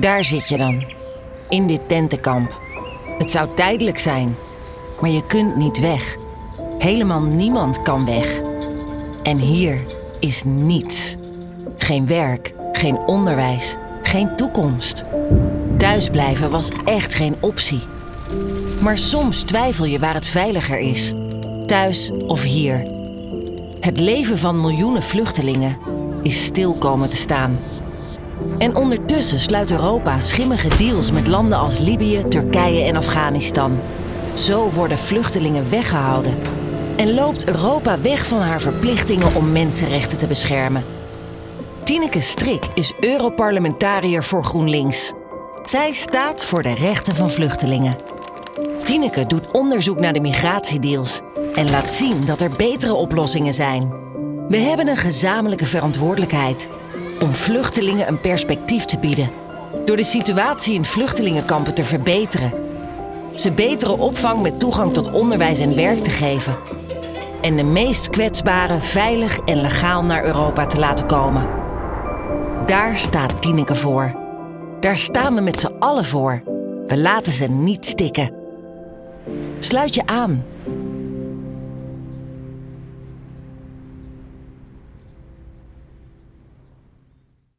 Daar zit je dan, in dit tentenkamp. Het zou tijdelijk zijn, maar je kunt niet weg. Helemaal niemand kan weg. En hier is niets. Geen werk, geen onderwijs, geen toekomst. Thuisblijven was echt geen optie. Maar soms twijfel je waar het veiliger is: thuis of hier. Het leven van miljoenen vluchtelingen is stil komen te staan. En ondertussen sluit Europa schimmige deals met landen als Libië, Turkije en Afghanistan. Zo worden vluchtelingen weggehouden. En loopt Europa weg van haar verplichtingen om mensenrechten te beschermen. Tineke Strik is Europarlementariër voor GroenLinks. Zij staat voor de rechten van vluchtelingen. Tineke doet onderzoek naar de migratiedeals en laat zien dat er betere oplossingen zijn. We hebben een gezamenlijke verantwoordelijkheid om vluchtelingen een perspectief te bieden. Door de situatie in vluchtelingenkampen te verbeteren. Ze betere opvang met toegang tot onderwijs en werk te geven. En de meest kwetsbaren veilig en legaal naar Europa te laten komen. Daar staat Tineke voor. Daar staan we met z'n allen voor. We laten ze niet stikken. Sluit je aan